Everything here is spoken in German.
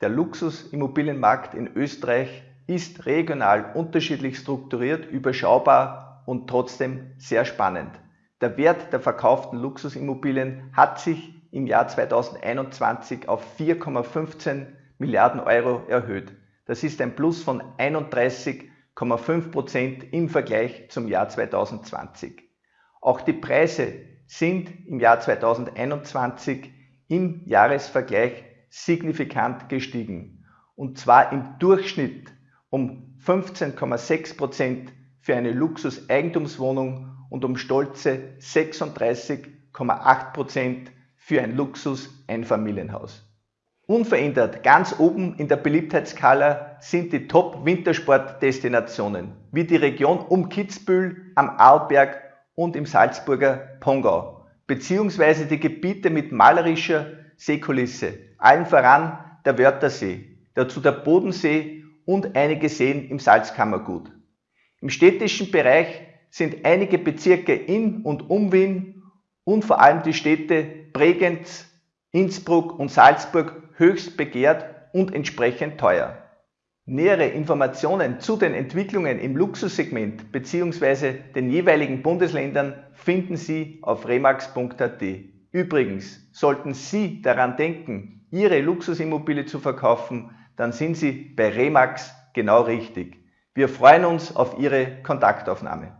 Der Luxusimmobilienmarkt in Österreich ist regional unterschiedlich strukturiert, überschaubar und trotzdem sehr spannend. Der Wert der verkauften Luxusimmobilien hat sich im Jahr 2021 auf 4,15 Milliarden Euro erhöht. Das ist ein Plus von 31,5 Prozent im Vergleich zum Jahr 2020. Auch die Preise sind im Jahr 2021 im Jahresvergleich signifikant gestiegen. Und zwar im Durchschnitt um 15,6 Prozent für eine Luxus-Eigentumswohnung und um stolze 36,8 Prozent für ein Luxus-Einfamilienhaus. Unverändert ganz oben in der Beliebtheitsskala sind die Top-Wintersportdestinationen wie die Region um Kitzbühel am Arlberg und im Salzburger Pongau, beziehungsweise die Gebiete mit malerischer Seekulisse, allen voran der Wörthersee, dazu der Bodensee und einige Seen im Salzkammergut. Im städtischen Bereich sind einige Bezirke in und um Wien und vor allem die Städte Bregenz, Innsbruck und Salzburg höchst begehrt und entsprechend teuer. Nähere Informationen zu den Entwicklungen im Luxussegment bzw. den jeweiligen Bundesländern finden Sie auf remax.at. Übrigens, sollten Sie daran denken, Ihre Luxusimmobilie zu verkaufen, dann sind Sie bei Remax genau richtig. Wir freuen uns auf Ihre Kontaktaufnahme.